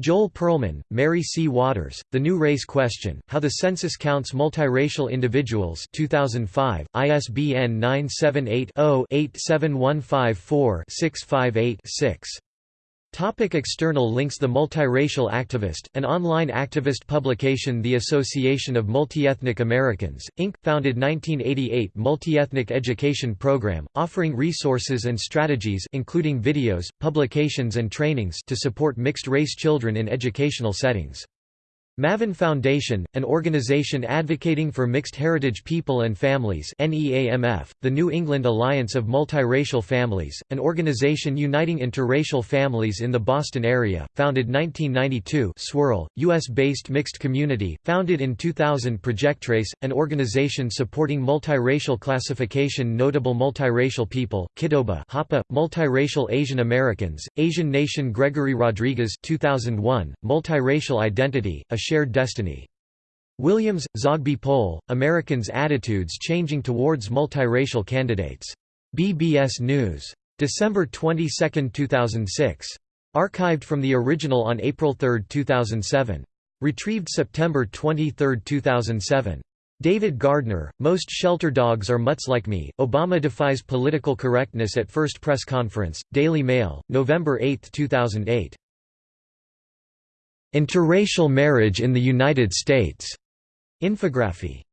Joel Perlman, Mary C. Waters, The New Race Question, How the Census Counts Multiracial Individuals 2005, ISBN 978 Topic external links The Multiracial Activist, an online activist publication The Association of Multiethnic Americans, Inc., founded 1988 multi-ethnic education program, offering resources and strategies including videos, publications and trainings to support mixed-race children in educational settings. Mavin Foundation, an organization advocating for mixed heritage people and families NEAMF, the New England Alliance of Multiracial Families, an organization uniting interracial families in the Boston area, founded 1992 Swirl, U.S.-based mixed community, founded in 2000 Projectrace, an organization supporting multiracial classification notable multiracial people, Kidoba Hapa, multiracial Asian Americans, Asian Nation Gregory Rodriguez 2001, Multiracial Identity, a shared destiny. Williams, Zogby Poll, Americans' Attitudes Changing Towards Multiracial Candidates. BBS News. December 22, 2006. Archived from the original on April 3, 2007. Retrieved September 23, 2007. David Gardner, Most Shelter Dogs Are Mutts Like Me, Obama Defies Political Correctness at First Press Conference, Daily Mail, November 8, 2008. Interracial marriage in the United States. Infography